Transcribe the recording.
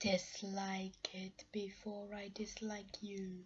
dislike it before I dislike you.